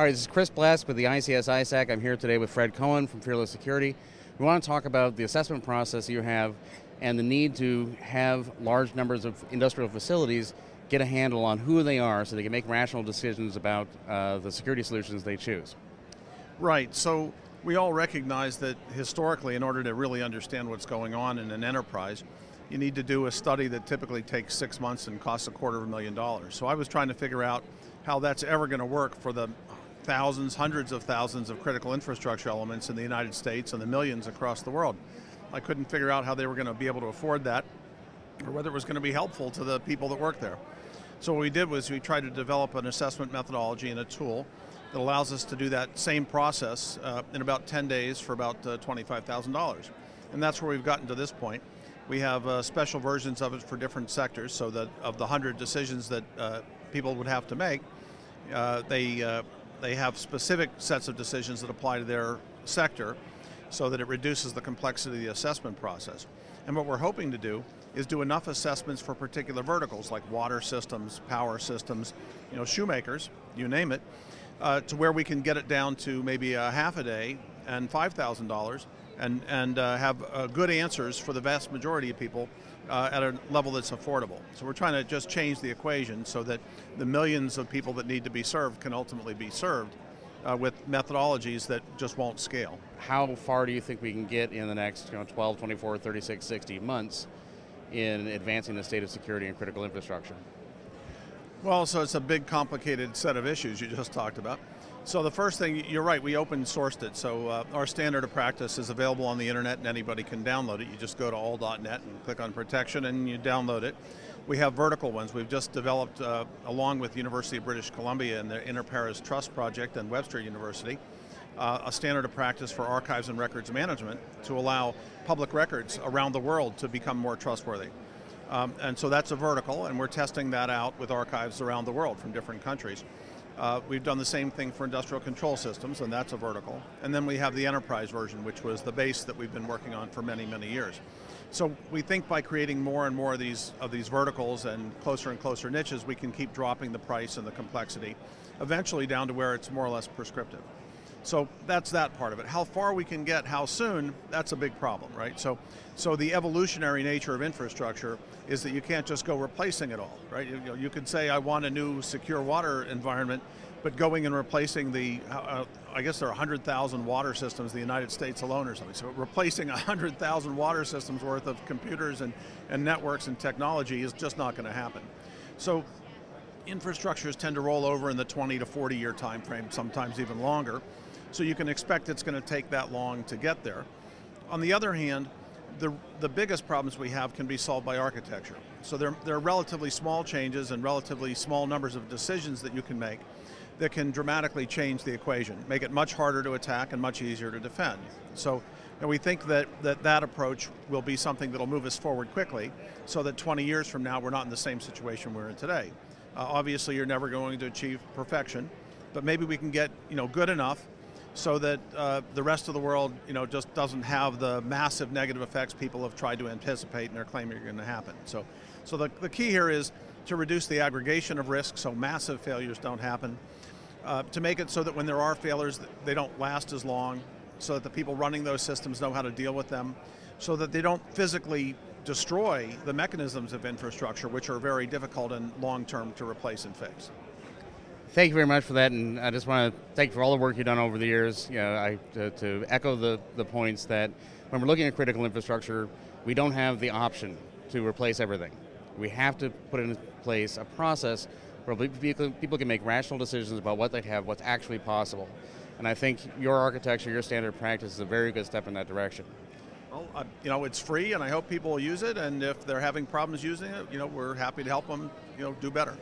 All right, this is Chris Blask with the ICS ISAC. I'm here today with Fred Cohen from Fearless Security. We want to talk about the assessment process you have and the need to have large numbers of industrial facilities get a handle on who they are so they can make rational decisions about uh, the security solutions they choose. Right, so we all recognize that historically in order to really understand what's going on in an enterprise, you need to do a study that typically takes six months and costs a quarter of a million dollars. So I was trying to figure out how that's ever going to work for the thousands, hundreds of thousands of critical infrastructure elements in the United States and the millions across the world. I couldn't figure out how they were going to be able to afford that or whether it was going to be helpful to the people that work there. So what we did was we tried to develop an assessment methodology and a tool that allows us to do that same process uh, in about 10 days for about uh, $25,000. And that's where we've gotten to this point. We have uh, special versions of it for different sectors so that of the 100 decisions that uh, people would have to make, uh, they, uh, they have specific sets of decisions that apply to their sector so that it reduces the complexity of the assessment process. And what we're hoping to do is do enough assessments for particular verticals like water systems, power systems, you know, shoemakers, you name it, uh, to where we can get it down to maybe a half a day and $5,000 and, and uh, have uh, good answers for the vast majority of people uh, at a level that's affordable. So we're trying to just change the equation so that the millions of people that need to be served can ultimately be served uh, with methodologies that just won't scale. How far do you think we can get in the next you know, 12, 24, 36, 60 months in advancing the state of security and critical infrastructure? Well, so it's a big complicated set of issues you just talked about. So the first thing, you're right, we open sourced it. So uh, our standard of practice is available on the internet and anybody can download it. You just go to all.net and click on protection and you download it. We have vertical ones. We've just developed, uh, along with University of British Columbia and the Inter-Pares Trust Project and Webster University, uh, a standard of practice for archives and records management to allow public records around the world to become more trustworthy. Um, and so that's a vertical, and we're testing that out with archives around the world from different countries. Uh, we've done the same thing for industrial control systems, and that's a vertical. And then we have the enterprise version, which was the base that we've been working on for many, many years. So we think by creating more and more of these, of these verticals and closer and closer niches, we can keep dropping the price and the complexity, eventually down to where it's more or less prescriptive. So that's that part of it. How far we can get, how soon, that's a big problem, right? So, so the evolutionary nature of infrastructure is that you can't just go replacing it all, right? You, know, you could say, I want a new secure water environment, but going and replacing the, uh, uh I guess there are 100,000 water systems in the United States alone or something. So replacing 100,000 water systems worth of computers and, and networks and technology is just not going to happen. So infrastructures tend to roll over in the 20 to 40 year time frame, sometimes even longer. So you can expect it's going to take that long to get there. On the other hand, the, the biggest problems we have can be solved by architecture. So there, there are relatively small changes and relatively small numbers of decisions that you can make that can dramatically change the equation, make it much harder to attack and much easier to defend. So and we think that, that that approach will be something that'll move us forward quickly so that 20 years from now we're not in the same situation we're in today. Uh, obviously you're never going to achieve perfection, but maybe we can get you know, good enough so that uh, the rest of the world you know, just doesn't have the massive negative effects people have tried to anticipate and are claiming are going to happen. So, so the, the key here is to reduce the aggregation of risk so massive failures don't happen, uh, to make it so that when there are failures, they don't last as long, so that the people running those systems know how to deal with them, so that they don't physically destroy the mechanisms of infrastructure, which are very difficult and long-term to replace and fix. Thank you very much for that, and I just want to thank you for all the work you've done over the years. You know, I, to, to echo the, the points that when we're looking at critical infrastructure, we don't have the option to replace everything. We have to put in place a process where people, can make rational decisions about what they have, what's actually possible. And I think your architecture, your standard practice is a very good step in that direction. Well, uh, you know, it's free and I hope people will use it and if they're having problems using it, you know, we're happy to help them, you know, do better.